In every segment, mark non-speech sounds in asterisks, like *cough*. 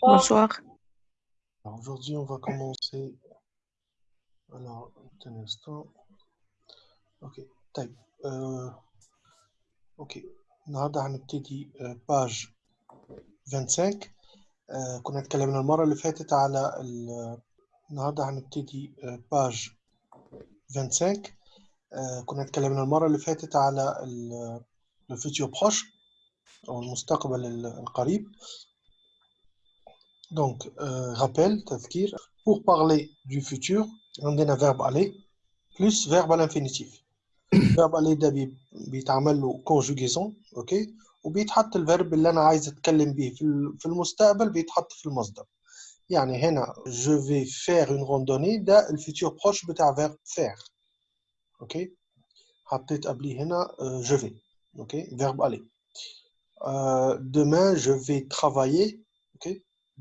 Bonsoir. Alors, Aujourd'hui, on va commencer. Alors, un instant. Ok, طيب آه، ok النهارده هنبتدي آه، page 25 آه، كنا اتكلمنا المرة اللي فاتت على ال- النهارده هنبتدي page 25 آه، كنا اتكلمنا المرة اللي فاتت على ال futur proche أو المستقبل ال- القريب Donc, euh, rappel, تذكير. Pour parler du futur, عندنا verbe aller plus verbe à l'infinitif. *coughs* verbe aller ده بي- بيتعمل له conjugaison اوكي وبيتحط الفيرب اللي انا عايز اتكلم بيه في ال- في المستقبل بيتحط في المصدر. يعني هنا je vais faire une randonnée ده الفيتور بروش بتاع verbe faire. اوكي حطيت قبليه هنا euh, je vais. اوكي verbe aller. Euh, demain je vais travailler اوكي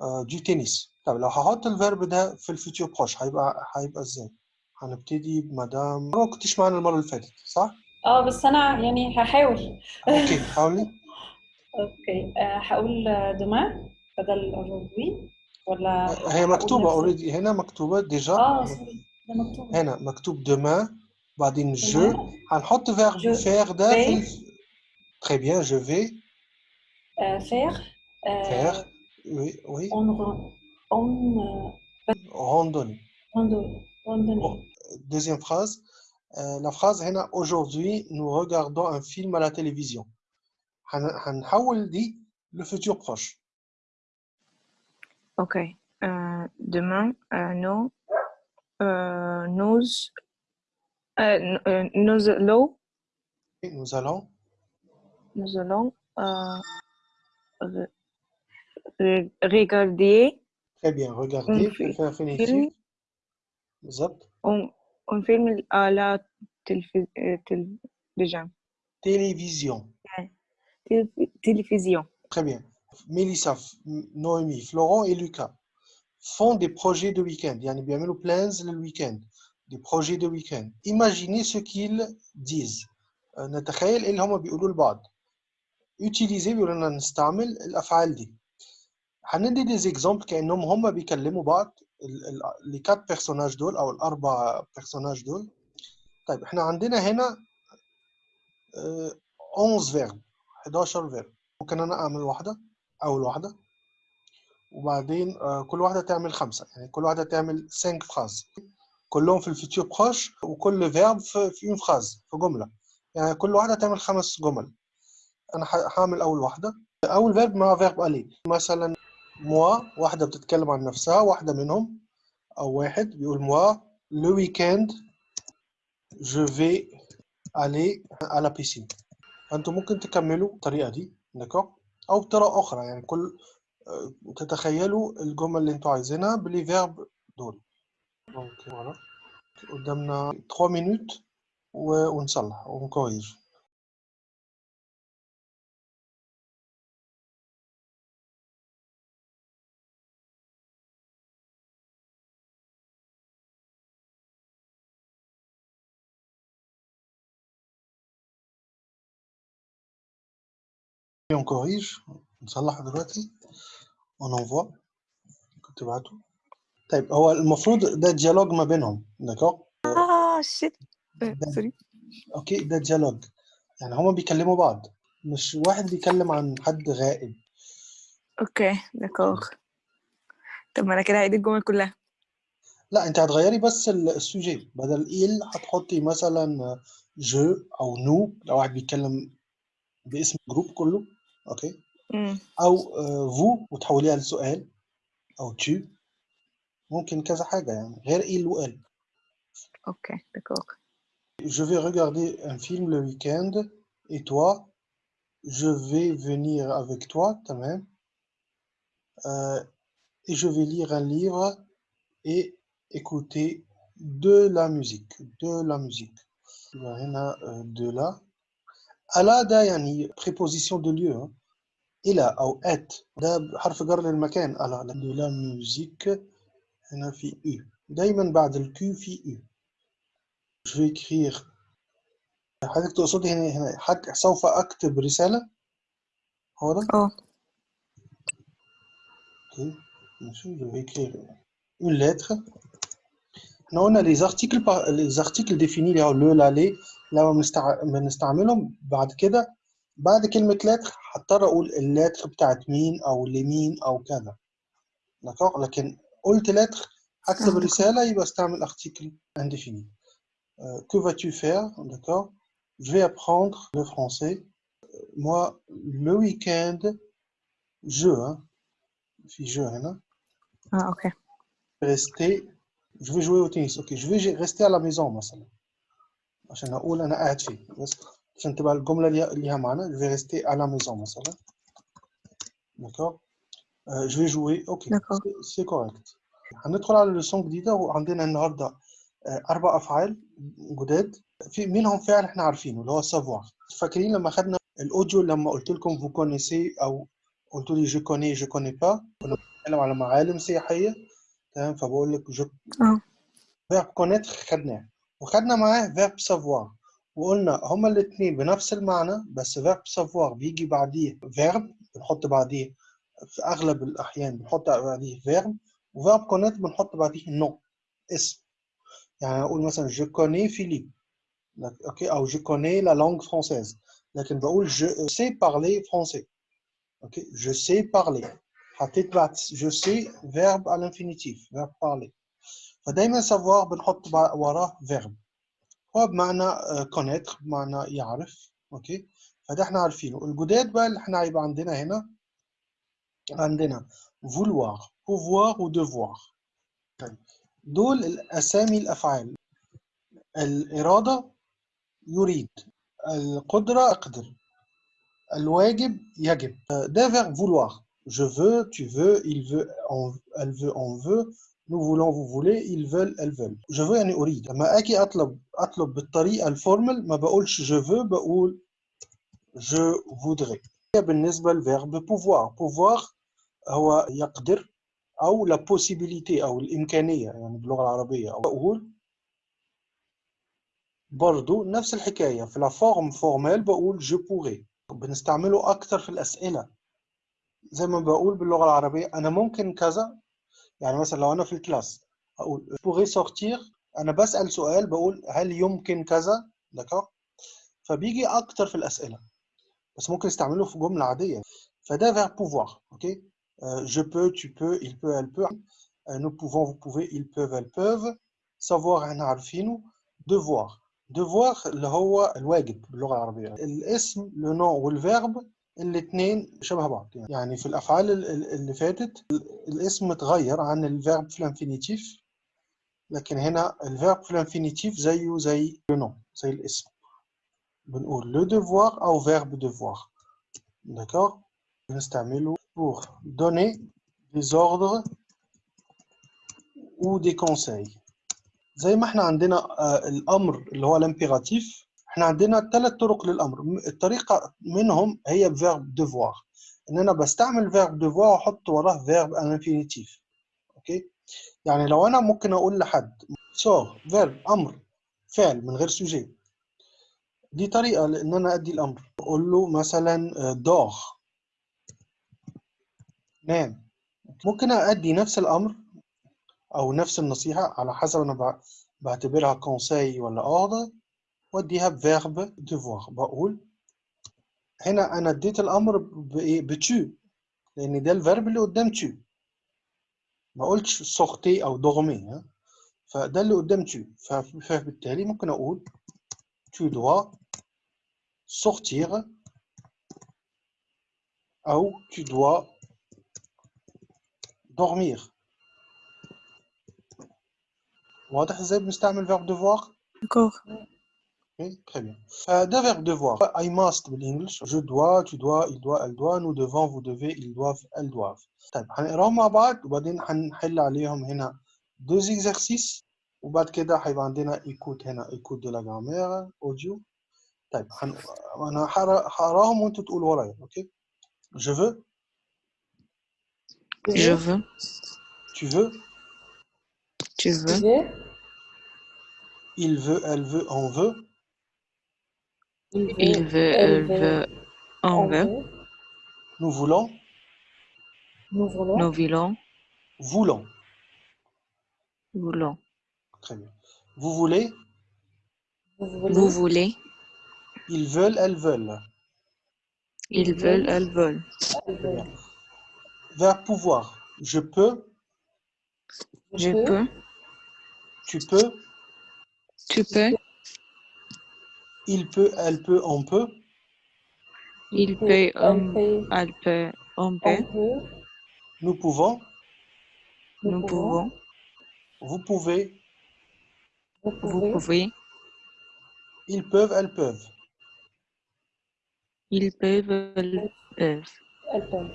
euh, du tennis طب لو هحط ال verbe ده في ال futur proche هيبقى هيبقى إزاي؟ هنبتدي بمدام. ما كنتش معانا المرة اللي فاتت صح؟ آه بس أنا يعني هحاول. ok حاولي. *laughs* ok. آه، هقول demain بدل aujourd'hui ولا هي هقول مكتوبة نفس- already هنا مكتوبة déjà آه sorry ده مكتوب. هنا مكتوب demain بعدين je. هنحط verbe faire ده في vais. ال... très bien je Oui, oui. En, en euh, randonnée. Deuxième phrase. Euh, la phrase aujourd'hui nous regardons un film à la télévision. dit le futur proche. Ok. Euh, demain, euh, euh, euh, nous, nous, nous allons. Nous allons. Nous allons regarder très bien regarder Un fi- في infinitif film. بالظبط un, un film à la télévi- euh, télévision. télévision Télévi- télévision. Très bien. Mélissa, F- Noémie, Florent et Lucas font des projets de week-end. يعني بيعملوا plans le week-end. Des projets de week-end. Imaginez ce qu'ils disent. آه، نتخيل ايه اللي هم بيقولوا لبعض. Utiliser بيقولوا لنا نستعمل الأفعال دي. هندي des exemples كأنهم هم بيكلموا بعض les quatre personnages دول أو الأربع personnages دول. طيب إحنا عندنا هنا آه، 11 verb 11 verb. ممكن أنا أعمل واحدة أول واحدة. وبعدين آه، كل واحدة تعمل خمسة. يعني كل واحدة تعمل 5 phrases كلهم في ال futur proche وكل verbe في une phrase في جملة. يعني كل واحدة تعمل خمس جمل. أنا ح- هعمل أول واحدة. أول verbe مع verbe aller مثلا moi واحدة بتتكلم عن نفسها واحدة منهم أو واحد بيقول moi le week-end vais aller à la piscine. أنتوا ممكن تكملوا الطريقة دي d'accord أو بطريقة أخرى يعني كل آه، تتخيلوا الجمل اللي أنتوا عايزينها بال les verbes دول. donc voilà قدامنا 3 minutes ونصلح و on corrige on corrige نصلح دلوقتي on envoie كنت تبعته طيب هو المفروض ده dialogue ما بينهم d'accord Ah, shit. Euh, sorry. ok ده dialogue يعني هما بيكلموا بعض مش واحد بيكلم عن حد غائب Ok, d'accord. طب ما أنا كده هعيد الجمل كلها. لا أنت هتغيري بس ال- ال sujet بدل il هتحطي مثلا جو أو نو لو واحد بيتكلم باسم الجروب كله اوكي مم. او فو وتحوليها لسؤال او tu ممكن كذا حاجة يعني غير إيل وإل Ok, d'accord. Je vais regarder un film le week-end et toi je vais venir avec toi تمام euh, et je vais lire un livre et écouter de la musique de la musique يبقى هنا آه، de la على ده يعني préposition de lieu hein. إلى أو at ده حرف جر للمكان. على de la musique هنا في u. دايما بعد الكيو في u. Je vais écrire. حضرتك تقصدي هنا هنا. حك سوف أكتب رسالة؟ هو ده؟ آه. Ok, Monsieur, je vais écrire une lettre. إحنا قلنا les articles par- les articles définis. اللي هو le la les. لما بنستع- بنستعملهم بعد كده بعد كلمة lettre هضطر أقول اللتر بتاعت مين أو لمين أو كذا d'accord لكن قلت lettre هكتب آه. رسالة يبقى استعمل article indéfini Euh, que vas-tu faire d'accord je vais apprendre le français moi le week-end je hein, في je هنا اه اوكي rester je vais jouer au tennis ok je vais rester à la maison مثلا عشان اقول انا قاعد فين بس عشان تبقى الجمله ليها ليها معنى je vais rester à la maison مثلا d'accord? Euh, je vais jouer ok. D'accord. c'est- c'est correct. هندخل على لسون جديده وعندنا النهارده آه، أربع افعال جداد في منهم فعل إحنا عارفينه اللي هو savoir. فاكرين لما خدنا ال audio لما قلت لكم vous connaissez أو قلت لي je connais je connais pas. كنا بنتكلم على معالم سياحيه تمام فبقول لك je آه verbe connaître خدناه وخدنا معاه verbe savoir وقلنا هما الاثنين بنفس المعنى بس verbe savoir بيجي بعديه verbe بنحط بعديه في أغلب الأحيان بنحط بعديه verbe و verbe connaître بنحط بعديه nom اسم. يعني أقول مثلا je connais Philippe أوكي؟ أو je connais la langue française لكن بقول je sais parler français أوكي؟ je sais parler حطيت بعد je sais verbe على ال infinitif verbe parler فدايما savoir بنحط وراه verbe. هو بمعنى connaître بمعنى يعرف أوكي؟ فده إحنا عارفينه. الجداد بقى اللي إحنا هيبقى عندنا هنا عندنا vouloir pouvoir و devoir. طيب دول الأسامي الأفعال. الإرادة يريد القدرة أقدر الواجب يجب. ده verb vouloir. Je veux tu veux il veut on, elle veut on veut. Nous voulons vous voulez ils veulent elles veulent. Je veux يعني اريد لما أجي اطلب أطلب بالطريقة الفورمال ما بقولش je veux بقول je voudrais. بالنسبة لل verbe pouvoir. Pouvoir هو يقدر أو la possibilité أو الإمكانية يعني باللغة العربية. أو أقول برضو نفس الحكاية. في la forme formelle بقول je pourrais. بنستعمله أكتر في الأسئلة. زي ما بقول باللغة العربية أنا ممكن كذا يعني مثلا لو أنا في ال classe أقول pourrais sortir أنا بسأل سؤال بقول هل يمكن كذا؟ d'accord فبيجي أكتر في الأسئلة. بس ممكن استعمله في جملة عادية. فده verbe pouvoir أوكي؟ Euh, je peux tu peux il peut elle peut. Euh, nous pouvons vous pouvez ils peuvent elles peuvent. Savoir إحنا عارفينه. devoir. devoir اللي هو الواجب باللغة العربية. الاسم le nom وال verbe الاثنين شبه بعض. يعني. في الأفعال ال- ال- اللي فاتت الاسم اتغير عن ال verbe في ال infinitif لكن هنا ال verbe في ال infinitif زيه زي nom زي الاسم. بنقول le devoir أو verbe devoir. D'accord بنستعمله pour donner des ordres ou des conseils. زي ما إحنا عندنا آه، الأمر اللي هو ال impératif إحنا عندنا ثلاث طرق للأمر. م- الطريقة منهم هي verbe devoir. إن أنا بستعمل verbe devoir وأحط وراه à l'infinitif أوكي؟ يعني لو أنا ممكن أقول لحد sors verbe أمر فعل من غير sujet دي طريقة لإن أنا أدي الأمر. أقول له مثلا آه، dors نام. ممكن أدي نفس الأمر أو نفس النصيحة على حسب بع- بعتبرها conseil ولا ordre وأديها ب verbe devoir. بقول هنا أنا اديت الأمر بإيه ب tu لأن ده ال verbe اللي قدام tu ما قلتش sortir أو dormir ها؟ فده اللي قدام tu فبالتالي ممكن أقول tu dois sortir أو tu dois dormir. واضح إزاي بنستعمل verbe devoir D'accord. Ok, très bien. Euh, ده verbe devoir. I must بالانجلش. Je dois, tu dois, il doit, elle doit, nous devons, vous devez, ils doivent, elles doivent. طيب هنقراهم مع بعض وبعدين هنحل عليهم هنا deux exercices وبعد كده هيبقى عندنا écoute هنا écoute de la grammaire audio. طيب هن... انا هقرا- هقراهم وانتوا تقولوا ورايا اوكي je veux Je veux. tu veux Tu Je veux. vais. il veut elle veut on veut Il veut. Il veut. Elle veut. On veut. nous voulons Nous voulons. Nous voulons. voulons Voulons. très bien vous voulez Vous voulez. Ils veulent elles veulent Ils veulent. Elles veulent. Verbe pouvoir je peux Je peux. tu peux Tu peux. il peut elle peut on peut Il peut. Elle On, peut. elle peut. On On peut. peut. nous pouvons Nous pouvons. vous pouvez Vous Vous pouvez. pouvez. ils peuvent elles peuvent Ils peuvent. Elles peuvent. Elle peut.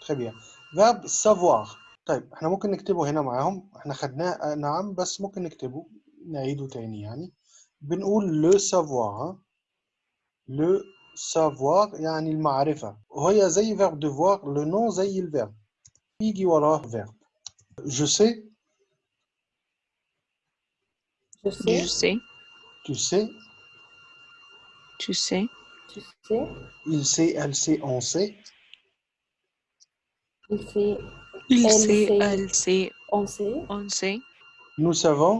très bien verbe savoir طيب احنا ممكن نكتبه هنا معاهم احنا خدناه آه، نعم بس ممكن نكتبه نعيده تاني يعني بنقول le savoir ها. le savoir يعني المعرفة وهي زي verbe devoir le nom زي الverbe يجي وراه verbe je sais Je sais. Je sais. tu sais Tu sais. Tu sais. il sait elle sait on sait Il sait. Il Elle sait. sait. Elle sait. On sait. On sait. nous savons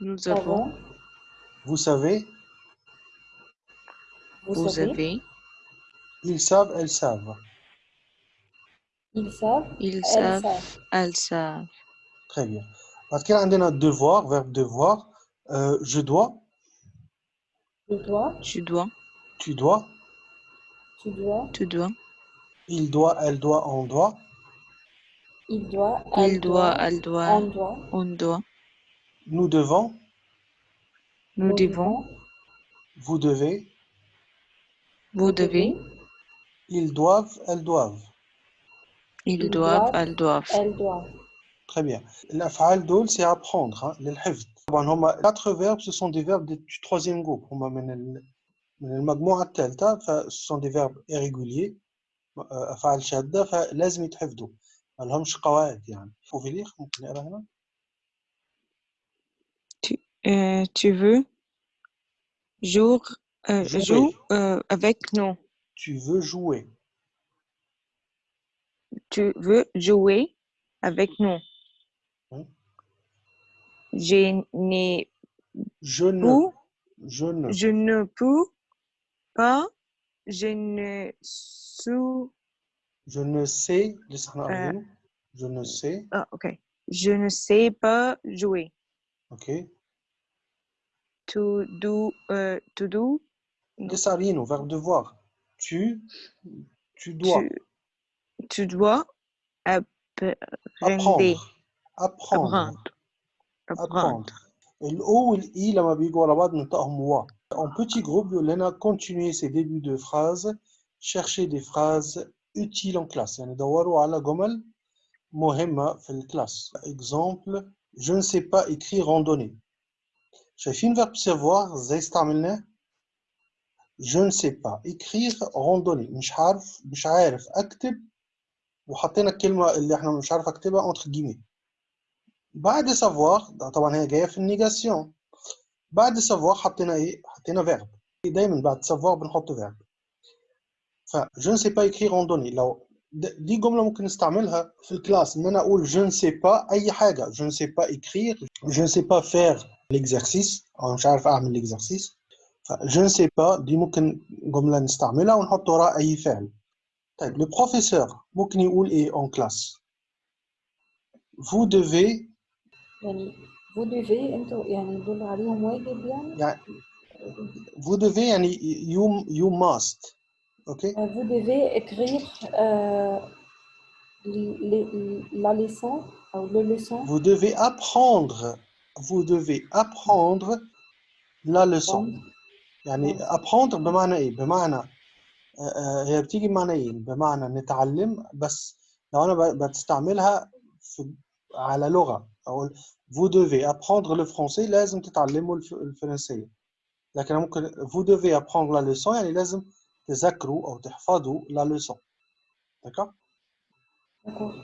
Nous ah avons. Vous savez? Vous, savez? avez. Ils savent, elles savent. Ils savent? Ils savent, elles savent. Très bien. Parce a devoir, verbe devoir. Euh, je dois. Je dois. Tu dois. Tu dois. Tu dois. Tu dois. Il doit, elle doit, on doit. Il doit, elle doit, doit, elle doit, on doit. On doit. nous devons Nous devons. vous devez Vous devez. ils doivent elles doivent Ils Ils doivent. doivent. Elles doivent. Elle doit. Très bien. الأفعال دول c'est apprendre hein, للحفظ. طبعا هما quatre verbes ce sont des verbes du troisième groupe هما من ال... من المجموعة الثالثة ف ce sont des verbes irréguliers آه، أفعال شاذة فلازم يتحفظوا ما لهمش قواعد يعني. Pouvez lire ممكن نقرا هنا؟ euh, tu veux jour, euh, joue euh, avec nous? Tu veux jouer. Tu veux jouer avec nous? Hein? Je n'ai je ne, je ne. Je ne peux pas. Je ne sou, Je ne sais. Euh, je ne sais. Ah. Je ne sais pas jouer. Ok To do. euh, to do. لسه قاريينه verbe devoir. Tu. Tu dois. Tu, tu dois apprendre. Apprendre. Apprendre. Apprendre. Apprendre. apprendre. الاو والاي لما بيجوا ورا بعض بننطقهم وا. En petit groupe بيقول لنا continuer ces débuts de phrases, chercher des phrases utiles en classe. يعني دوروا على جمل مهمة في الكلاس. Exemple, je ne sais pas écrire randonnée. شايفين verbe savoir إزاي استعملناه؟ Je ne sais pas écrire randonnée. مش عارف مش عارف اكتب وحطينا الكلمة اللي إحنا مش عارف اكتبها entre guillemets. بعد savoir ده طبعا هي جاية في النيجاسيون بعد savoir حطينا إيه حطينا verbe دايما بعد savoir بنحط verbe ف je ne sais pas écrire randonnée لو د- دي جملة ممكن نستعملها في ال classe إن أنا أقول je ne sais pas أي حاجة je ne sais pas écrire je ne sais pas faire l'exercice أو مش عارف أعمل l'exercice. ف je ne sais pas دي ممكن جملة نستعملها ونحط وراها أي فعل. طيب le professeur ممكن يقول إيه en classe vous devez يعني vous devez أنتوا يعني يدل عليهم واجب يعني؟ يعني vous devez يعني you you must. ok Euh, vous devez écrire euh, les- les- la leçon ou le leçon vous devez apprendre vous devez apprendre la leçon Apprendre. يعني آه. apprendre بمعنى ايه بمعنى آه، آه، هي بتيجي بمعنيين بمعنى نتعلم بس لو انا ب- بتستعملها في على لغة اقول vous devez apprendre le français لازم تتعلموا الف- الفرنسية لكن أنا ممكن vous devez apprendre la leçon يعني لازم تذاكروا أو تحفظوا la leçon d'accord D'accord.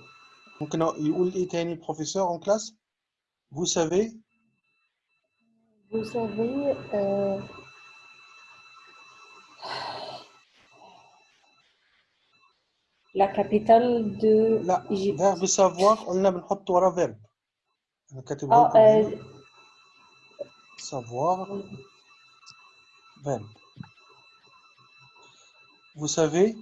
ممكن يقول إيه تاني professeur en classe vous savez Vous savez, euh, la capitale de لا Égypte. verbe savoir قلنا بنحط وراه verbe أنا كاتبه Ah, لكم هنا euh, savoir verbe vous savez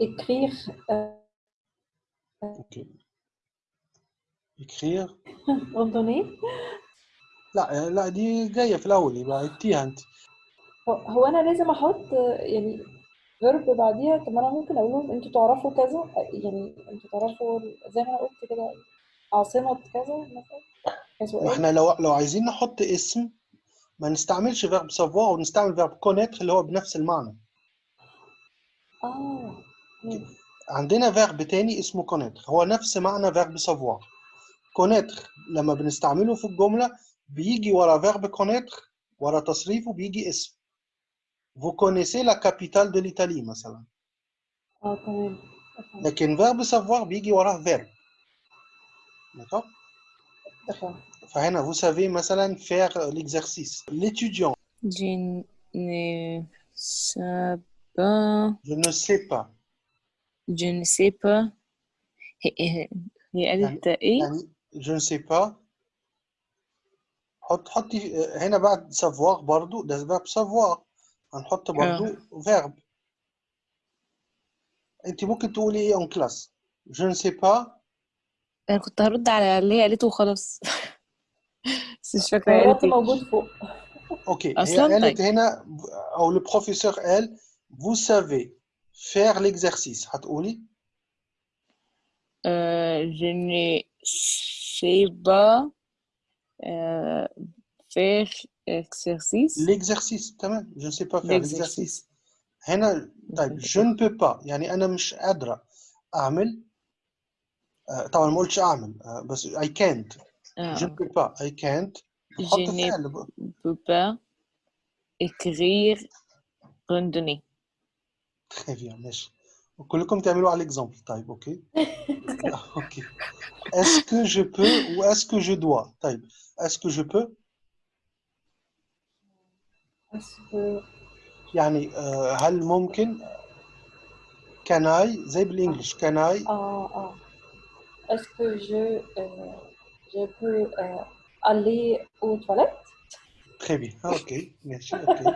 écrire, euh, ok. Écrire. *laughs* Ordonner. لا لا دي جاية في الأول يبقى عدتيها أنت. هو- أنا لازم أحط يعني فيرب بعديها؟ طب أنا ممكن أقول لهم أنتوا تعرفوا كذا يعني أنتوا تعرفوا زي ما أنا قلت كده عاصمة كذا مثلا. إحنا لو لو عايزين نحط اسم ما نستعملش verbe savoir ونستعمل verbe connaître اللي هو بنفس المعنى. آه. عندنا verbe تاني اسمه connaître. هو نفس معنى verbe savoir. connaître لما بنستعمله في الجملة بيجي ورا verbe connaître ورا تصريفه بيجي اسم. Vous connaissez la capitale de l'Italie مثلا. آه تمام. لكن verbe savoir بيجي وراه verbe d'accord vous savez مثلا faire l'exercice l'étudiant Je ne sais pas. je ne sais pas Je ne sais pas. هي هي- هي قالت ايه؟ يعني je ne sais pas حط حطي هنا بعد savoir برضو ده verbe savoir هنحط برضو verbe انت ممكن تقولي ايه en classe je ne sais pas أنا كنت هرد على اللي هي قالته وخلاص. *laughs* بس مش فاكرة هي هو قالت إيه. موجود فوق. أوكي هي أصلاً؟ قالت طيب. هنا أو professeur قال vous savez faire l'exercice. هتقولي؟ Euh, je ne sais pas euh, faire exercice. l'exercice تمام. Je ne sais pas faire l'exercice. هنا طيب *laughs* je ne peux pas. يعني أنا مش قادرة أعمل آه، طبعا ما قلتش أعمل بس اي كانت جو با اي كانت جيني بو با اكرير روندوني très bien ماشي كلكم تعملوا على l'exemple طيب أوكي أوكي est-ce que je peux و est-ce que je dois طيب est-ce que je peux يعني هل ممكن؟ can I زي بال English. can I آه آه. Est-ce que je euh, je peux euh, aller aux toilettes très bien Ah, ok ماشي اوكي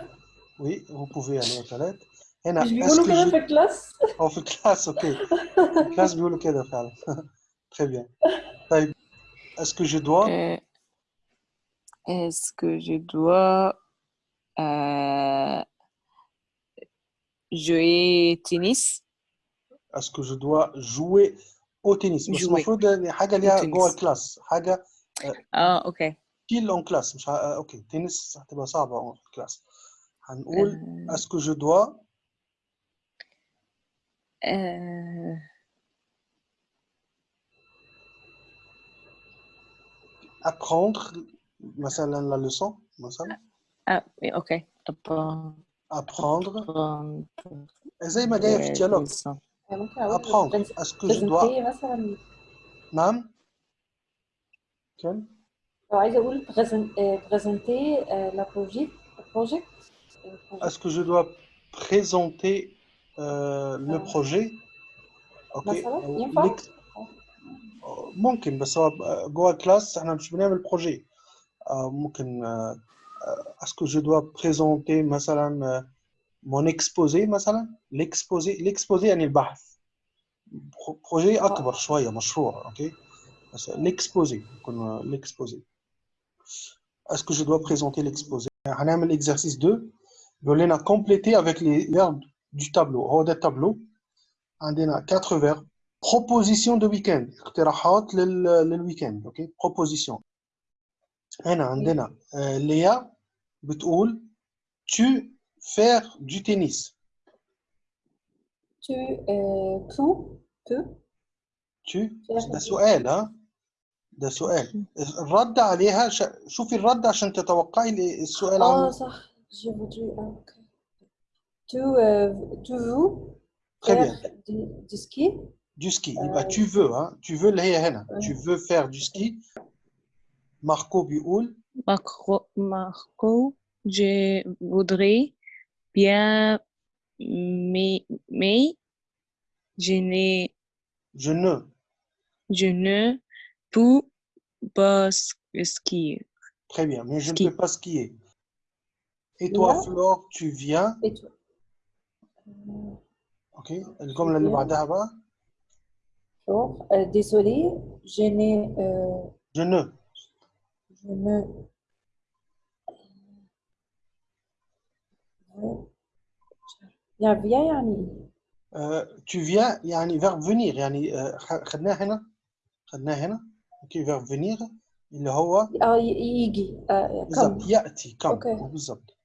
oui vous pouvez aller aux toilettes هنا مش est-ce بيقولوا que كده je في الكلاس أو في الكلاس اوكي في الكلاس بيقولوا كده فعلا très bien طيب est-ce que je dois Euh, est-ce que je dois euh, jouer tennis? est-ce que je dois jouer au tennis بس jouer المفروض يعني حاجة ليها tennis. جوه الكلاس حاجة Ah, ok. كيل اون كلاس مش ه... آه، أوكي تنس هتبقى صعبه في الكلاس هنقول Euh, est-ce que je dois euh, apprendre مثلا la leçon مثلا ah, oui, ok. Apprendre apprendre زي ما جاية في les dialogue leçons. يعني ممكن أقول apprendre بريز- est-ce que je dois بريزنتي مثلا نعم كم لو عايزه أقول présenter لا project project est-ce que je dois présenter euh, le آه. projet? أوكي مثلا أو ينفع l'ex- ممكن بس هو جوه ال classe إحنا مش بنعمل projet ممكن آه، آه، est-ce que je dois présenter مثلا آه، mon exposé مثلا l'exposé l'exposé يعني البحث بروجي اكبر شويه مشروع اوكي بس l'exposé يكون l'exposé est-ce que je dois présenter l'exposé هنعمل exercice 2 بيقول لنا compléter avec les verbes du tableau هو ده التابلو عندنا 4 verbes proposition de week-end اقتراحات لل للويكند اوكي proposition هنا عندنا آه، ليا بتقول tu faire du tennis Tu euh, peux, peux tu faire ده du- سؤال ها ده سؤال الرد عليها ش... شوفي الرد عشان تتوقعي ال- السؤال Ah, عامل ça, j'ai voulu. Ah, ok. Tu, euh, tu veux Très faire bien. du, du ski? du ski يبقى آه. tu veux ها tu veux اللي هي هنا آه. tu veux faire du ski ماركو بيقول Marco, Marco, je voudrais bien, mais, mais je n'ai... Je ne. Je ne peux pas skier. Très bien, mais je ne peux pas skier. Et toi. Flore, tu viens... Et toi. Ok, comme la Libadaba. Flore, euh, désolé, je n'ai... Euh, je ne. Je ne يا فيا يعني آه، tu viens يعني verbe venir يعني آه، خ- خدناه هنا خدناه هنا اوكي verbe venir اللي هو اه ي- يجي آه بالضبط كم ياتي كم أوكي. بالضبط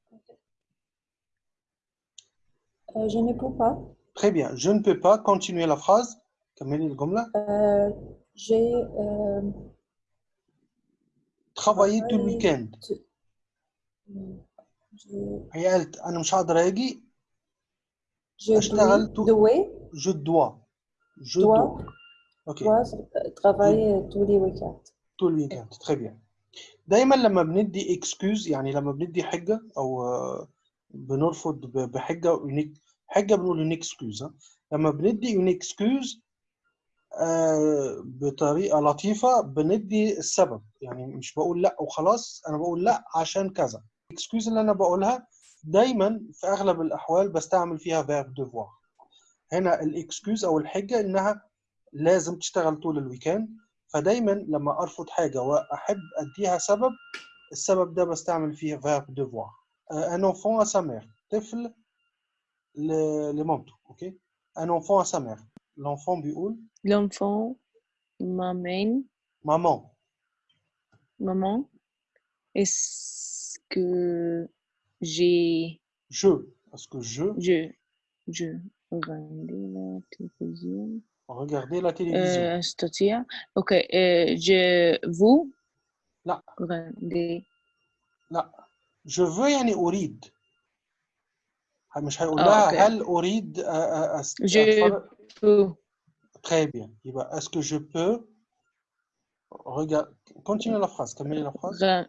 آه je ne peux pas très bien je ne peux pas continuer la phrase كملي الجمله آه j'ai euh, travailler tout le Travailler. week-end je, هي قالت أنا مش هقدر أجي. dois, je dois je dois, dois أوكي. travailler tous les week-ends tout le week-end très bien دايما لما بندي excuse يعني لما بندي حجة أو آه، بنرفض بحجة unique حجة بنقول excuse ها. لما بندي une excuse آه، بطريقة لطيفة بندي السبب. يعني مش بقول لأ وخلاص أنا بقول لأ عشان كذا. ال excuse اللي أنا بقولها دايما في أغلب الأحوال بستعمل فيها verbe devoir. هنا ال excuse أو الحجة إنها لازم تشتغل طول ال week-end فدايما لما أرفض حاجة وأحب أديها سبب السبب ده بستعمل فيه آه، un enfant à sa mère. طفل لمامته أوكي؟ enfant à sa mère. l'enfant بيقول L'enfant m'amène, maman. Maman, est-ce que j'ai, je parce que je je, je regardais la télévision, regardez la télévision euh, c'est-à-dire, ok, euh, je vous لا regarder, لا je veux يعني أريد مش هيقول آه، لها أوكي. هل أريد أ- أ- أس- je أتفرج peux, très bien يبقى est-ce que je peux regarder continue la phrase كملي la phrase re-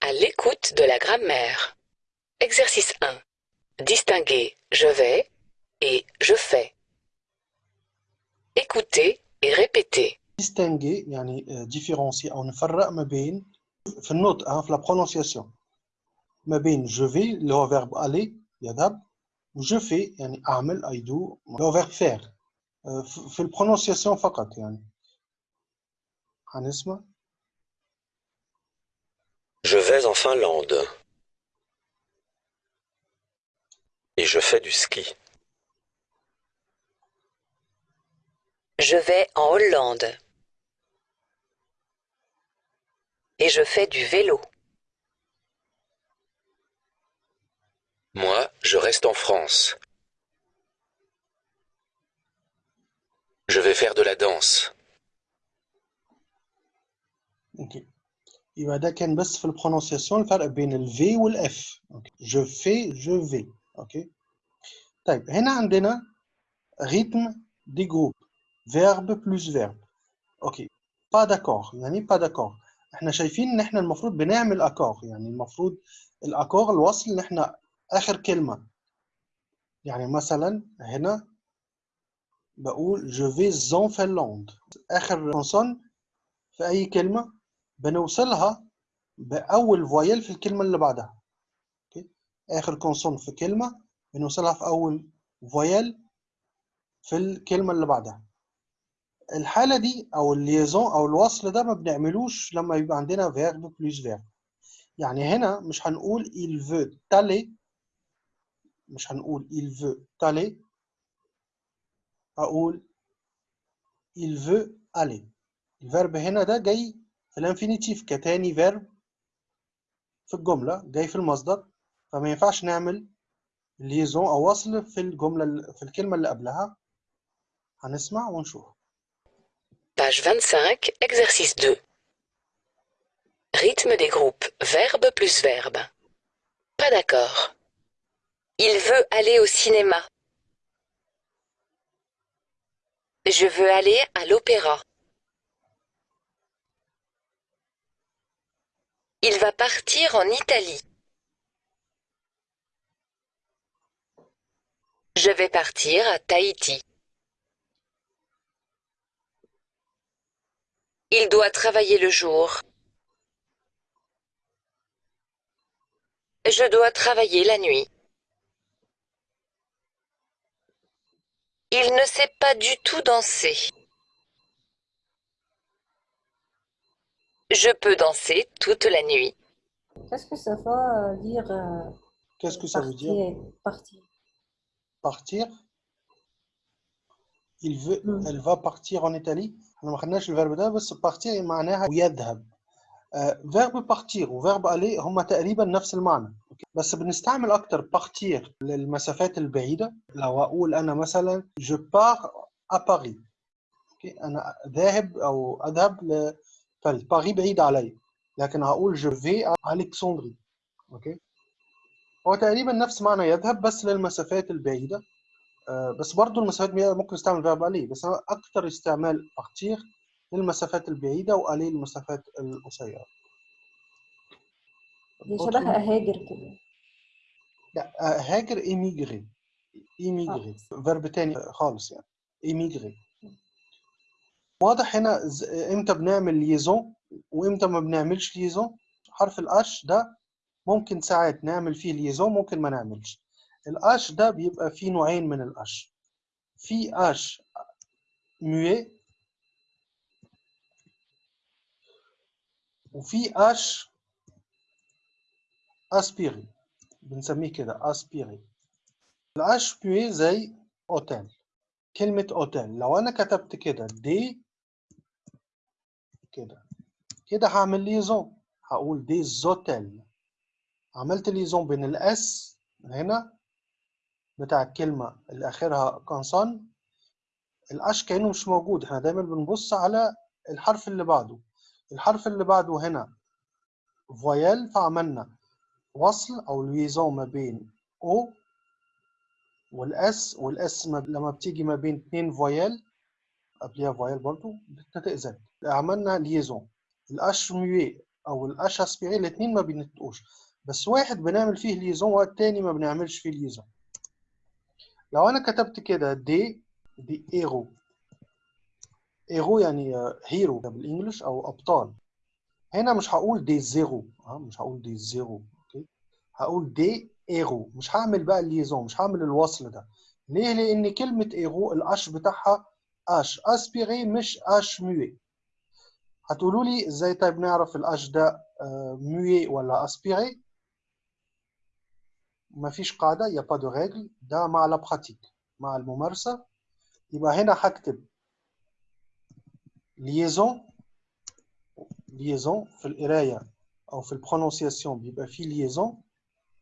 À l'écoute de la grammaire. Exercice 1. Distinguer je vais et je fais. Écoutez et répétez. distinguer يعني آه، différencier أو نفرق ما بين في النطق ها، في la prononciation ما بين je vais اللي هو verbe aller يذهب و je fais يعني أعمل I do اللي هو verbe faire آه، في في البرونونسياسيون فقط يعني هنسمع Je vais en Finlande. Et je fais du ski. Je vais en Hollande. Et je fais du vélo. Moi, je reste en France. Je vais faire de la danse. يبقى ده كان بس في ال prononciation الفرق بين ال V وال F OK. je vais je fais OK. طيب هنا عندنا rythme des groupes verbe plus verbe OK. pas d'accord يعني pas d'accord إحنا شايفين إن إحنا المفروض بنعمل accord يعني المفروض ال accord الوصل إن إحنا آخر كلمة. يعني مثلا هنا بقول je vais en Finlande. آخر consonne في أي كلمة؟ بنوصلها بأول voyelle في الكلمة اللي بعدها. OK؟ آخر consonne في كلمة بنوصلها في أول voyelle في الكلمة اللي بعدها. الحالة دي أو ال liaison أو الوصل ده ما بنعملوش لما يبقى عندنا verbe plus verbe يعني هنا مش هنقول il veut t'aller مش هنقول il veut t'aller أقول il veut aller. ال verbe هنا ده جاي ال infinitif كتاني verbe في الجملة جاي في المصدر فما ينفعش نعمل liaison أو وصل في الجملة في الكلمة اللي قبلها هنسمع ونشوف Page 25, exercice 2. Rythme des groupes, verbe plus verbe. Pas d'accord. Il veut aller au cinéma. Je veux aller à l'opéra. Il va partir en Italie. Je vais partir à Tahiti. Il doit travailler le jour. Je dois travailler la nuit. Il ne sait pas du tout danser. Je peux danser toute la nuit. Qu'est-ce que ça va dire euh, Qu'est-ce que ça veut dire partir partir il veut مم. elle va partir en Italie احنا ما خدناش الفيرب ده بس partir معناها يذهب فيرب partir وفيرب aller هما تقريبا نفس المعنى أوكي؟ بس بنستعمل اكتر partir للمسافات البعيده لو اقول انا مثلا je pars à Paris أوكي؟ انا ذاهب او اذهب باريس بعيد علي لكن هقول vais à Alexandrie. OK هو تقريبا نفس معنى يذهب بس للمسافات البعيدة. آه، بس برضو المسافات البعيدة ممكن نستعمل verbe aller بس أكتر استعمال partir للمسافات البعيدة و aller للمسافات القصيرة. دي شبه أهاجر كده. لا هاجر émigrer émigrer verbe تاني خالص يعني. émigrer واضح هنا إمتى بنعمل liaison وإمتى ما بنعملش liaison حرف ال H ده ممكن ساعات نعمل فيه liaison ممكن ما نعملش. ال H ده بيبقى فيه نوعين من ال H في أش موي وفي H aspiré بنسميه كده aspiré ال H بي زي اوتيل كلمة اوتيل لو أنا كتبت كده des كده. كده هعمل liaison هقول des hôtels عملت liaison بين ال S هنا بتاع الكلمة اللي اخرها consonne ال H كأنه مش موجود. إحنا دايما بنبص على الحرف اللي بعده. الحرف اللي بعده هنا voyelle فعملنا وصل أو liaison ما بين O وال S وال S ما- لما بتيجي ما بين اتنين voyelle قبلها voyelle برضو بتتأذن. عملنا liaison ال H muet أو ال H aspiré الاتنين ما بينطقوش بس واحد بنعمل فيه liaison والتاني ما بنعملش فيه liaison لو أنا كتبت كده دي دي ايرو ايرو يعني آه، hero بال English أو أبطال. هنا مش هقول des zéros آه مش هقول des zéros OK؟ هقول des héros مش هعمل بقى ال liaison مش هعمل الوصل ده. ليه؟ لأن كلمة héros ال H بتاعها H. aspiré مش أش موي هتقولوا لي إزاي طيب نعرف ال H ده آه، muet ولا aspiré؟ مفيش قاعدة y a pas de règle ده مع la pratique مع الممارسة. يبقى هنا هكتب liaison liaison في القراية أو في ال prononciation بيبقى فيه liaison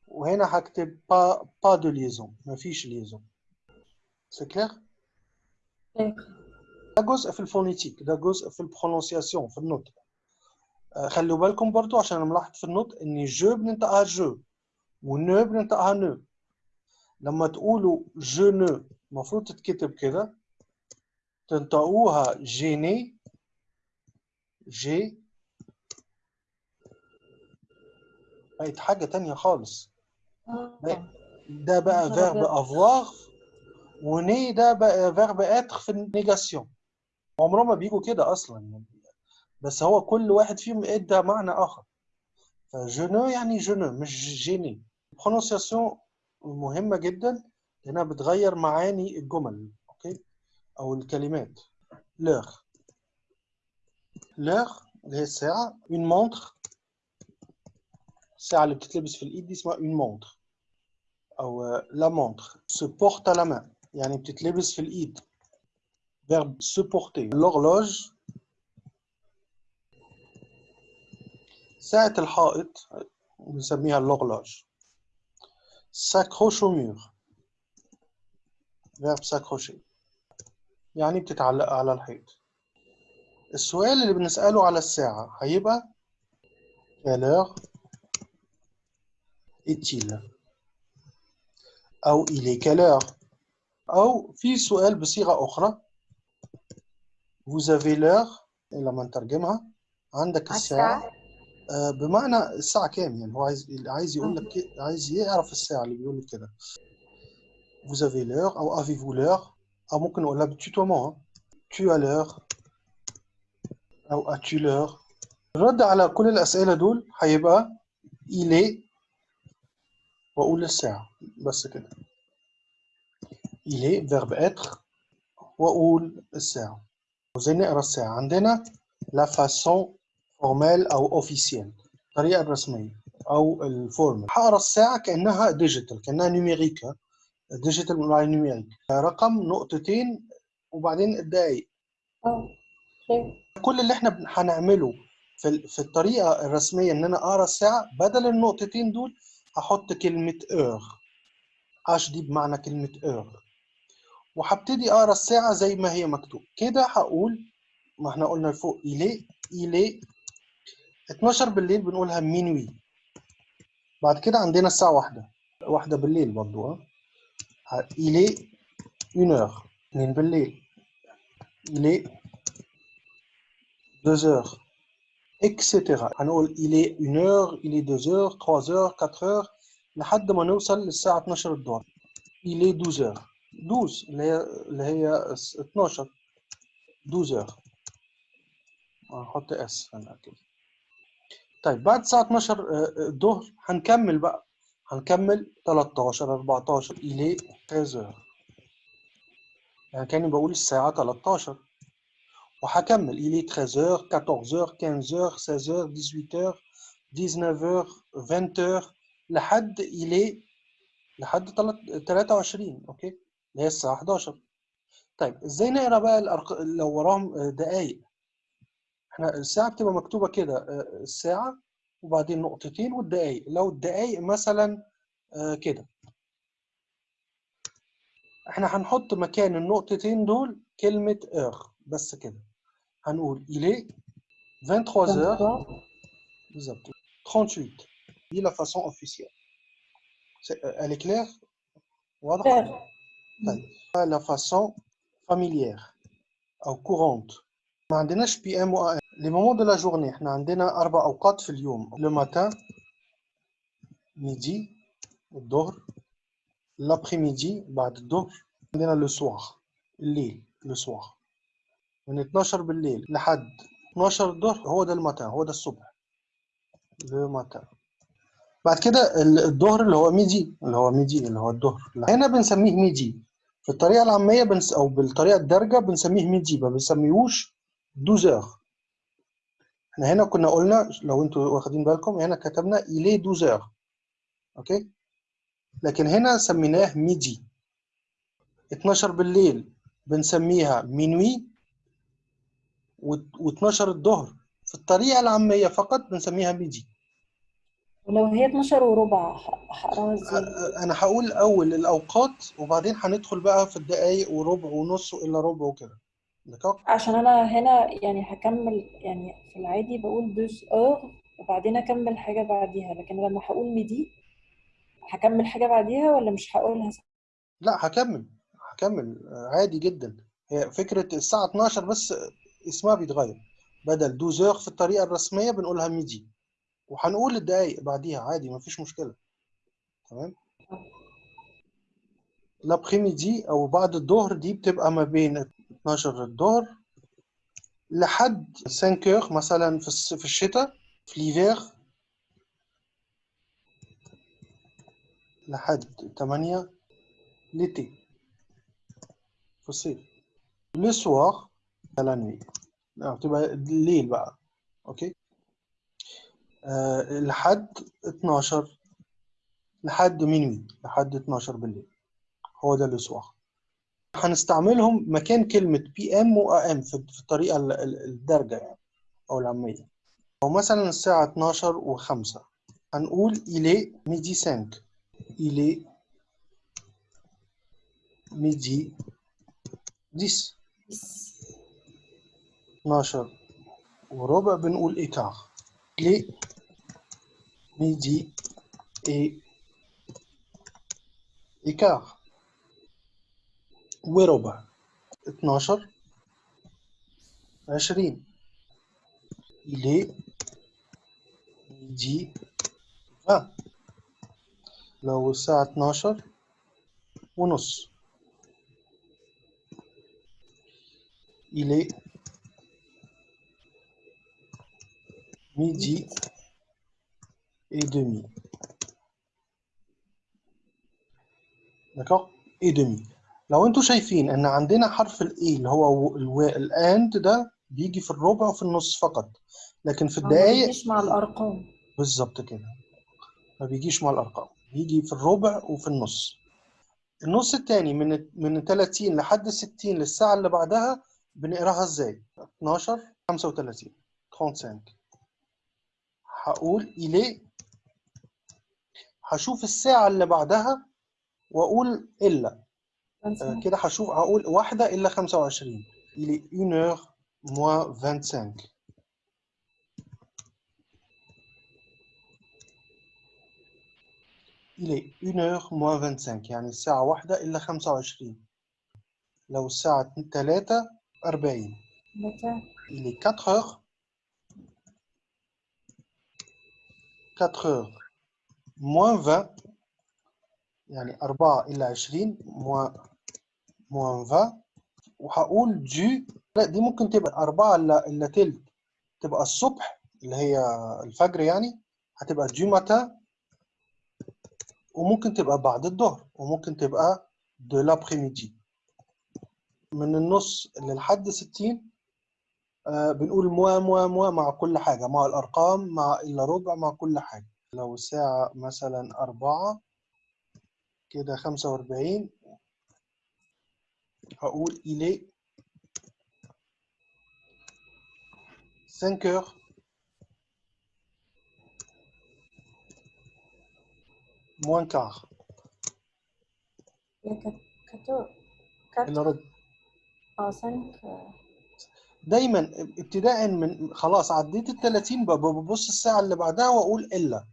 وهنا هكتب pas pas de liaison مفيش liaison c'est clair ده جزء في ال phonétique ده جزء في ال prononciation في النطق. آه، خلوا بالكم برضو عشان أنا ملاحظ في النطق إن je بننطقها je و ne بننطقها ne لما تقولوا je ne المفروض تتكتب كده. تنطقوها j'ai ni j'ai بقت حاجة تانية خالص. آه. ده بقى verbe. avoir و n'est ده بقى verbe être في ال négation عمرهم ما بيجوا كده أصلا يعني. بس هو كل واحد فيهم إدى معنى آخر. فجنو يعني جنو مش جيني. ال prononciation مهمة جدا لأنها بتغير معاني الجمل أوكي؟ أو الكلمات. l'heure l'heure اللي هي الساعة. une montre الساعة اللي بتتلبس في الإيد دي اسمها une montre أو la montre à la main. يعني بتتلبس في الإيد. verbe se porter. L'horloge. ساعة الحائط نسميها لوغلوج ساكروش مير verb ساكروشي يعني بتتعلق على الحيط السؤال اللي بنسأله على الساعة هيبقى quelle heure est-il أو il est quelle heure أو في سؤال بصيغة أخرى vous avez l'heure لما نترجمها. عندك الساعة. آه، بمعنى الساعة كام يعني؟ هو عايز عايز يقول لك عايز يعرف الساعة اللي بيقول لك كده. Vous avez l'heure أو avez-vous l'heure أو ممكن نقولها بال tutoiement tu as l'heure أو as-tu l'heure الرد على كل الأسئلة دول هيبقى il est وأقول الساعة. بس كده. Il est verbe être وأقول الساعة. وزي نقرا الساعة عندنا la façon formelle أو officielle الطريقة الرسمية أو ال formal هقرا الساعة كأنها digital كأنها numérique digital مع numérique رقم نقطتين وبعدين الدقايق. كل اللي إحنا هنعمله في في الطريقة الرسمية إن أنا أقرأ الساعة بدل النقطتين دول هحط كلمة heure. اش دي بمعنى كلمة heure. وهبتدي أقرأ الساعة زي ما هي مكتوب. كده هقول ما إحنا قلنا لفوق الي الي 12 بالليل بنقولها مينوي. بعد كده عندنا الساعة واحدة. واحدة بالليل برضو ها il est une heure بالليل. il est deux heures heures هنقول إلي est إلي دوزوغ تروزوغ كاتروغ لحد ما نوصل للساعة 12 الظهر. il est douze heures douze اللي هي اللي هي 12 douze heures هنحط s هنا كده طيب بعد الساعة 12 آه، آه، الظهر هنكمل بقى. هنكمل 13 14 إلى 13 يعني كأني بقول الساعة 13 وهكمل إلى 13 14 15 16 18 19 20 لحد إلى لحد 23 أوكي؟ اللي هي الساعة 11 طيب إزاي نقرأ بقى الأرق... لو وراهم دقايق؟ إحنا الساعة بتبقى مكتوبة كده آه، الساعة وبعدين نقطتين والدقايق. لو الدقايق مثلا آه، كده. إحنا هنحط مكان النقطتين دول كلمة heure بس كده. هنقول est 23 heures. 23 بالظبط. 38 دي C'est- euh, elle est claire واضحة؟ طيب la façon familière. أو courante. ما عندناش PM و AM les moments de la journée إحنا عندنا أربع أوقات في اليوم le matin midi الظهر l'après-midi بعد الظهر عندنا le soir الليل le soir من 12 بالليل لحد 12 الظهر هو ده ال matin هو ده الصبح le matin بعد كده ال- الظهر اللي هو midi اللي هو midi اللي هو الظهر هنا بنسميه midi في الطريقة العامية بنس أو بالطريقة الدارجة بنسميه midi ما بنسميهوش 12 إحنا هنا كنا قلنا لو أنتوا واخدين بالكم هنا كتبنا إليه 12 أوكي؟ لكن هنا سميناه midi 12 بالليل بنسميها minuit و12 الظهر. في الطريقة العامية فقط بنسميها midi ولو هي 12 وربع هقراها إزاي؟ أنا هقول أول الأوقات وبعدين هندخل بقى في الدقايق وربع ونص إلا ربع وكده. عشان أنا هنا يعني هكمل يعني في العادي بقول douze heures وبعدين أكمل حاجة بعديها لكن لما هقول midi هكمل حاجة بعديها ولا مش هقولها؟ لا هكمل هكمل عادي جدا. هي فكرة الساعة 12 بس اسمها بيتغير. بدل 12 في الطريقة الرسمية بنقولها midi وهنقول الدقايق بعديها عادي مفيش مشكلة. تمام؟ l'après-midi أو بعد الظهر دي بتبقى ما بين 12 الظهر لحد 5 heures مثلا في في الشتاء في l'hiver لحد 8 l'été في الصيف. le soir la nuit بتبقى الليل بقى. أوكي؟ آه لحد 12 لحد minuit لحد 12 بالليل. هو ده le soir هنستعملهم مكان كلمة PM و AM في الطريقة ال- ال- الدارجة يعني أو العامية. أو مثلا الساعة 12 و5 هنقول il est midi 5 il est midi 10 12 وربع بنقول إيكار il est midi et إيكار وربع 12 20 il est midi 20 لو الساعة 12 ونص il est midi et demi. D'accord? Et demi. لو أنتوا شايفين ان عندنا حرف الاي اللي هو. الاند ده بيجي في الربع وفي النص فقط. لكن في أو ما الدقايق يجيش مع الأرقام. بالظبط كده. ما بيجيش مع الأرقام. بيجي في الربع وفي النص. النص التاني من من 30 لحد 60 للساعة اللي بعدها بنقراها إزاي؟ 12 35 35 هقول إليه. هشوف الساعة اللي بعدها وأقول إلا. آه، كده هشوف هقول واحدة إلا 25 il est 1 heure moins 25 il est 1 heure moins 25 يعني الساعة واحدة إلا 25 لو الساعة 3 40 متى il est 4 heures 4 heures moins 20 يعني 4 إلى 20 moins moins 20 وهقول دي لا دي ممكن تبقى 4 إلا إلا تلت. تبقى الصبح اللي هي الفجر يعني هتبقى du matin وممكن تبقى بعد الظهر وممكن تبقى de l'après-midi من النص للحد 60 آه بنقول موا موا موا مع كل حاجة مع الأرقام مع إلا ربع مع كل حاجة. لو الساعة مثلا أربعة كده خمسة وأربعين هقول il est 5 heures. Moins quart. هي كانت كاتو كات إلا ربع. آه سانك دايما ابتداء من خلاص عديت ال 30 ب- ببص الساعة اللي بعدها وأقول إلا.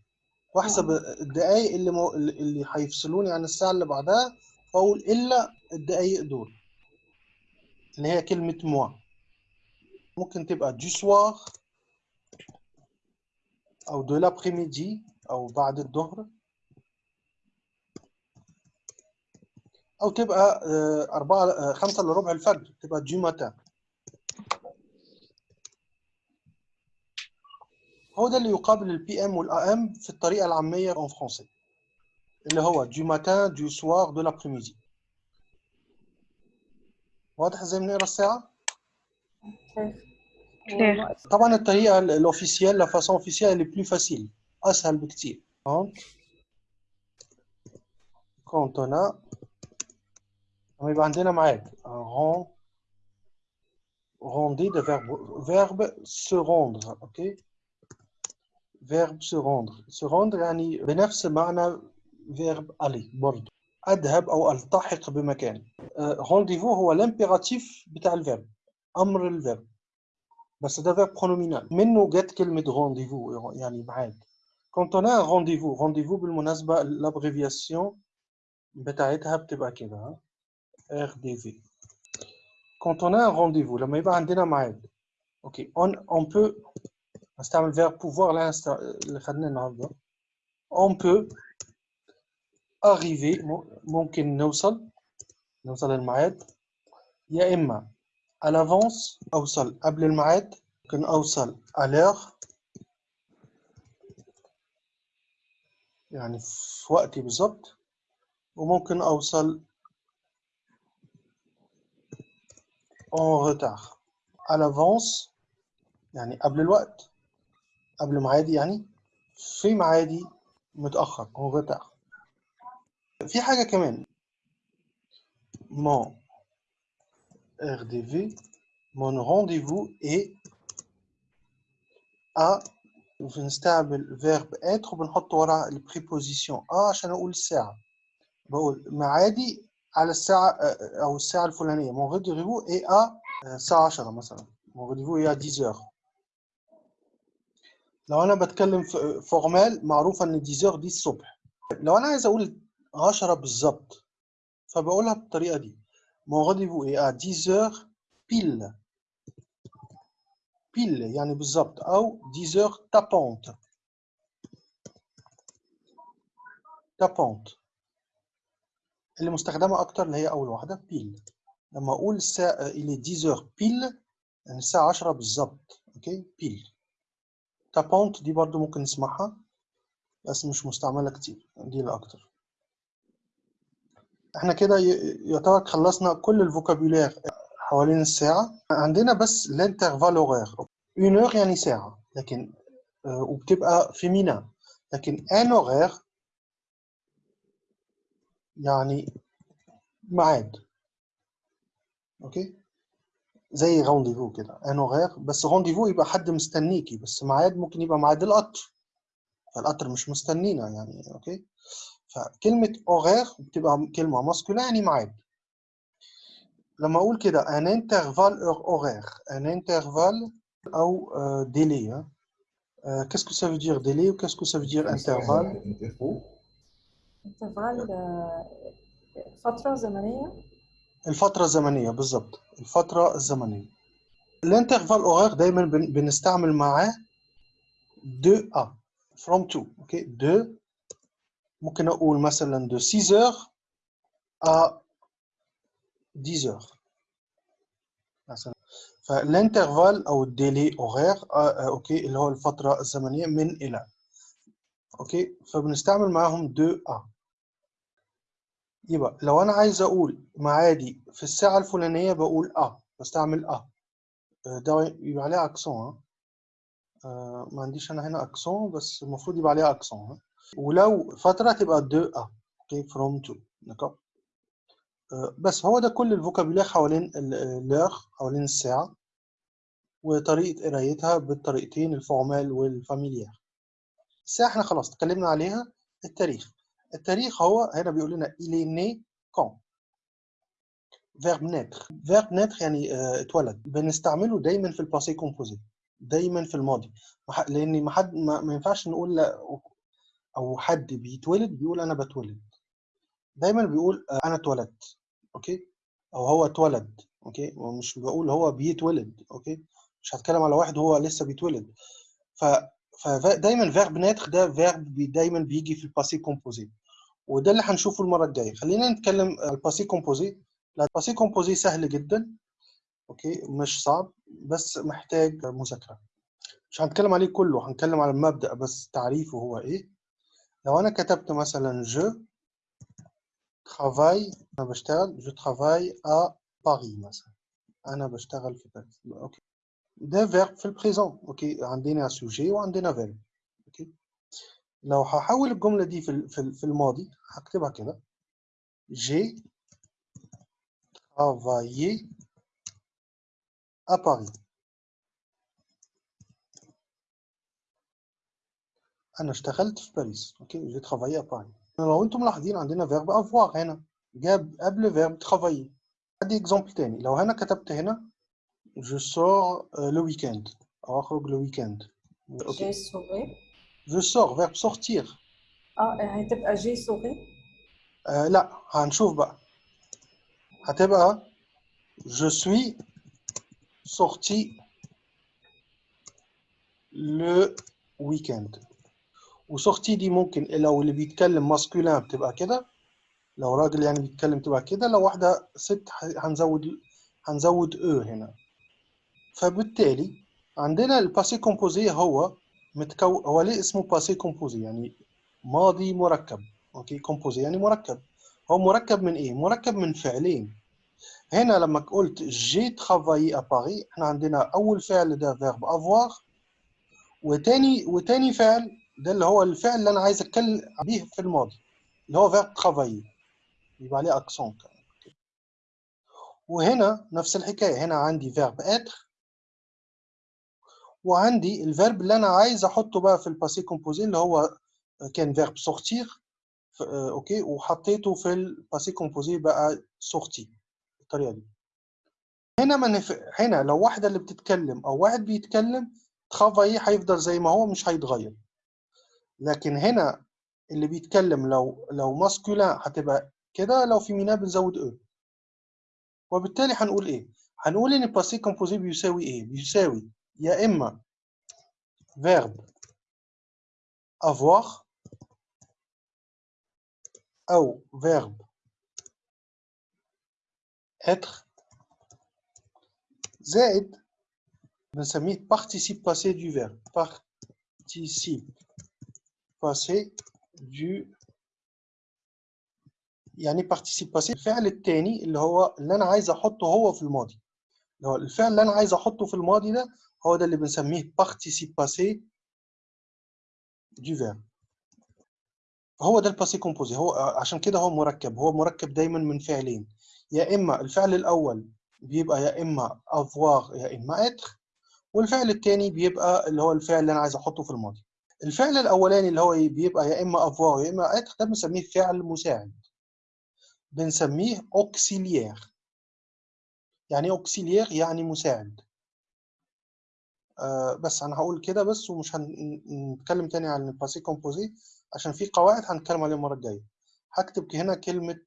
واحسب الدقايق اللي مو... اللي هيفصلوني عن الساعة اللي بعدها وأقول إلا الدقايق دول اللي هي كلمة موا. ممكن تبقى du soir أو de l'après-midi أو بعد الظهر. أو تبقى آه، أربعة آه، خمسة إلا ربع الفجر تبقى du matin هو ده اللي يقابل ال PM وال AM في الطريقة العامية en français. اللي هو du matin du soir de l'après-midi واضح إزاي بنقرأ الساعة؟ Claire. طبعا الطريقة ال- ال officielle la façon officielle اللي plus facile أسهل بكتير. quand quand هنا لما يبقى عندنا معاك. ren rendez ده verbe verbe se rendre. أوكي verbe se rendre. Se rendre يعني بنفس معنى verbe aller برضه أذهب أو ألتحق بمكان. rendez-vous هو ال impératif بتاع ال verbe أمر ال verbe بس ده verbe pronominal منه جت كلمة rendez-vous يعني ميعاد quand on a un rendez-vous rendez-vous بالمناسبة ال abréviation بتاعتها بتبقى كده ها. RDV quand on a un rendez-vous لما يبقى عندنا ميعاد. أوكي on on peut نستعمل verbe pouvoir اللي هنست- اللي خدناه النهارده on peut arriver م- ممكن نوصل نوصل الميعاد يا إما à l'avance أوصل. قبل الميعاد ممكن أوصل à l'heure. يعني في وقتي بالظبط. وممكن أوصل en retard. À l'avance يعني قبل الوقت. قبل ميعادي يعني؟ في ميعادي متأخر en retard في حاجة كمان. Mon RDV mon rendez-vous est à بنستعمل verbe être وبنحط ورا ال préposition آه عشان أقول الساعة بقول ميعادي على الساعة أو الساعة الفلانية. Rendez-vous est à آه، الساعة 10 مثلا. Mon rendez-vous est à 10 heures. لو أنا بتكلم formel معروف إن 10 heures دي الصبح. لو أنا عايز أقول 10 بالظبط فبقولها بالطريقة دي. mon rendez-vous est à 10 heures pile pile يعني بالظبط. أو 10 heures tapante tapante اللي مستخدمة أكتر اللي هي أول واحدة pile لما أقول الساعة il est 10 heures pile يعني الساعة 10 بالظبط. أوكي؟ pile tapante دي برضو ممكن نسمعها بس مش مستعملة كتير دي الأكتر إحنا كده يعتبر خلصنا كل ال vocabulaire حوالين الساعة. عندنا بس ال intervalle horaire heure يعني ساعة لكن آه، وبتبقى féminin لكن un horaire يعني ميعاد. okay؟ زي rendez-vous كده un horaire بس rendez-vous يبقى حد مستنيكي بس ميعاد ممكن يبقى ميعاد القطر. فالقطر مش مستنينا يعني okay؟ فكلمة horaire بتبقى كلمة masculin يعني ميعاد. لما أقول كده un intervalle horaire un intervalle أو délai dire délai ou qu'est-ce que ça veut dire intervalle intervalle آه، فترة زمنية الفترة الزمنية بالظبط الفترة الزمنية. ال intervalle horaire دايما بن- بنستعمل معاه de à from to okay de ممكن أقول مثلا de 6 heures à 10 heures. مثلا. فال intervalle أو ال délai horaire okay اللي هو الفترة الزمنية من إلى okay فبنستعمل معاهم de à يبقى لو أنا عايز أقول معادي في الساعة الفلانية بقول à بستعمل à. ده يبقى عليها accent آه، ما عنديش أنا هنا accent بس المفروض يبقى عليها accent ها. ولو فترة تبقى de à okay from to آه، بس هو ده كل ال vocabulaire حوالين ال l'heure حوالين الساعة وطريقة قرايتها بالطريقتين ال formel وال familier. الساعة إحنا خلاص اتكلمنا عليها التاريخ. التاريخ هو هنا بيقول لنا est né quand verbe naître. Verbe naître يعني آه، اتولد. بنستعمله دايما في ال passé composé دايما في الماضي. لأن ما حد ما, ما ينفعش نقول لا أو حد بيتولد بيقول أنا بتولد. دايما بيقول آه، أنا اتولدت. okay؟ أو هو اتولد. okay؟ ومش بقول هو بيتولد. okay؟ مش هتكلم على واحد هو لسه بيتولد. ف فدايما verbe naître ده verbe بي دايما بيجي في ال passé composé وده اللي هنشوفه المرة الجاية. خلينا نتكلم ال passé composé ال passé composé سهل جدا. okay مش صعب بس محتاج مذاكرة. مش هنتكلم عليه كله هنتكلم على المبدأ بس تعريفه هو إيه. لو أنا كتبت مثلا je travaille أنا بشتغل je travaille à Paris مثلا. أنا بشتغل في باريس okay. ده verbe في ال présent okay عندنا sujet وعندنا verbe okay لو هحول الجملة دي في في ال- في الماضي هكتبها كده. J'ai travaillé à Paris. أنا اشتغلت في باريس okay j'ai travaillé à لو أنتم ملاحظين عندنا verbe avoir هنا. جاب قبل verbe travailler. ادي exemple تاني. لو أنا كتبت هنا je sors euh, le week-end. أنا اخرج le week-end. j'ai okay sorti je sors verbe sortir. آه هتبقى جي سوغي آه لا هنشوف بقى هتبقى je suis sorti le week-end. و sorti دي ممكن لو اللي بيتكلم masculin بتبقى كده لو راجل يعني بيتكلم تبقى كده لو واحدة ست ح- هنزود هنزود e هنا فبالتالي عندنا ال passé composé هو متكو هو ليه اسمه passé composé يعني ماضي مركب. OK؟ composé يعني مركب. هو مركب من إيه؟ مركب من فعلين. هنا لما قلت j'ai travaillé à Paris إحنا عندنا أول فعل ده verbe avoir وتاني وتاني فعل ده اللي هو الفعل اللي أنا عايز أتكلم بيه في الماضي اللي هو verbe travailler يبقى عليه accent وهنا نفس الحكاية. هنا عندي verbe être وعندي ال verbe اللي أنا عايز أحطه بقى في ال passé composé اللي هو كان verbe sortir. OK. وحطيته في ال passé composé بقى sorti بالطريقة دي. هنا ما نف... هنا لو واحدة اللي بتتكلم أو واحد بيتكلم travaillé هيفضل زي ما هو مش هيتغير. لكن هنا اللي بيتكلم لو لو masculin هتبقى كده لو féminin بنزود e وبالتالي هنقول إيه؟ هنقول إن ال passé composé بيساوي إيه؟ بيساوي يا إما verbe avoir أو verbe être زائد بنسميه participe passé du verbe. Participe passé du يعني participe passé الفعل الثاني اللي هو اللي أنا عايز أحطه هو في الماضي. اللي هو الفعل اللي أنا عايز أحطه في الماضي ده هو ده اللي بنسميه participe passé du verbe. هو ده ال passé composé هو عشان كده هو مركب. هو مركب دايما من فعلين. يا إما الفعل الأول بيبقى يا إما avoir يا إما être والفعل الثاني بيبقى اللي هو الفعل اللي أنا عايز أحطه في الماضي. الفعل الأولاني اللي هو بيبقى يا إما avoir يا إما être ده بنسميه فعل مساعد. بنسميه auxiliaire. يعني auxiliaire يعني مساعد. آه بس أنا هقول كده بس ومش هنتكلم تاني عن ال passé composé عشان في قواعد هنتكلم عليها المرة الجاية. هكتب هنا كلمة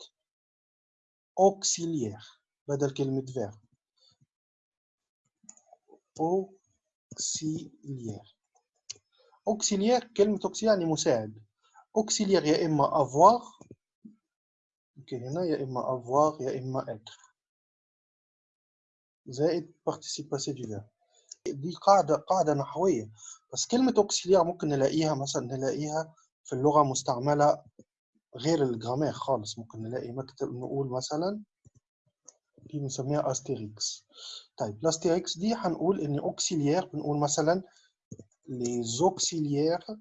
auxiliaire بدل كلمة verb. auxiliaire. auxiliaire كلمة auxiliaire يعني مساعد. auxiliaire يا إما avoir أوكي هنا يا إما avoir يا إما être. زائد participe passé du verbe. دي قاعدة قاعدة نحوية. بس كلمة auxiliaire ممكن نلاقيها مثلا نلاقيها في اللغة مستعملة غير الجرامير خالص. ممكن نلاقي مكتب نقول مثلا دي بنسميها أستيريكس. طيب الأستيريكس دي هنقول إن auxiliaire بنقول مثلا les auxiliaires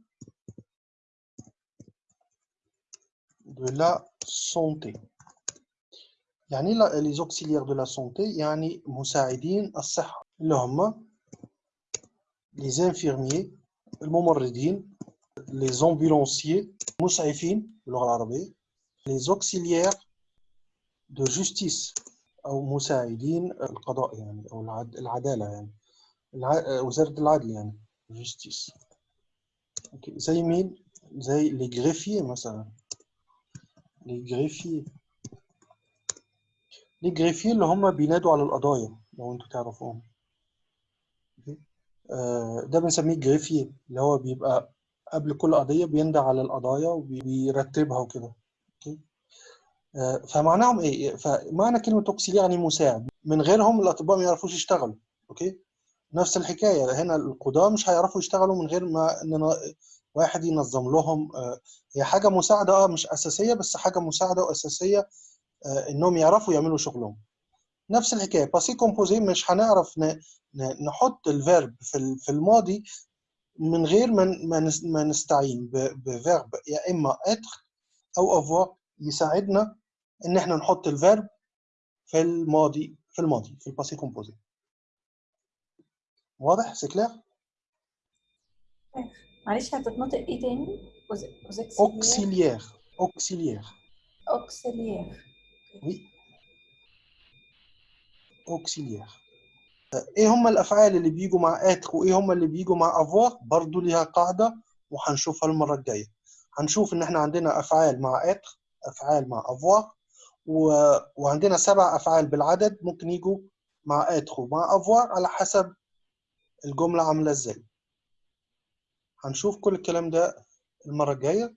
de la santé. يعني les auxiliaires de la يعني مساعدين الصحة. اللي هم les infirmiers الممرضين les ambulanciers مسعفين باللغة العربية les auxiliaires de justice أو مساعدين القضاء يعني أو العد- العدالة يعني. وزارة العدل يعني justice أوكي. زي مين؟ زي les greffiers مثلا les greffiers les greffiers اللي هم بينادوا على القضايا لو أنتوا تعرفوهم ده بنسميه greffier اللي هو بيبقى قبل كل قضية بيندى على القضايا وبيرتبها وكده. OK. آه، فمعناهم إيه؟ فمعنى كلمة auxiliaire يعني مساعد. من غيرهم الأطباء ما يعرفوش يشتغلوا. OK؟ نفس الحكاية. هنا القضاة مش هيعرفوا يشتغلوا من غير ما إن واحد ينظم لهم. آه، هي حاجة مساعدة آه مش أساسية بس حاجة مساعدة وأساسية آه، إنهم يعرفوا يعملوا شغلهم. نفس الحكاية. passé composé مش هنعرف نحط ال verbe في ال- في الماضي من غير ما ما نس- ما نستعين ب verbe يا إما être أو avoir يساعدنا إن إحنا نحط ال verbe في الماضي في الماضي في ال passé composé واضح؟ c'est clair معلش هتتنطق إيه تاني؟ auxiliaire auxiliaire auxiliaire auxiliaire oui auxiliaire إيه هم الأفعال اللي بيجوا مع être وإيه هم اللي بيجوا مع avoir برضو ليها قاعدة وهنشوفها المرة الجاية. هنشوف إن إحنا عندنا أفعال مع être أفعال مع avoir و... وعندنا سبع أفعال بالعدد ممكن يجوا مع être ومع avoir على حسب الجملة عاملة إزاي. هنشوف كل الكلام ده المرة الجاية.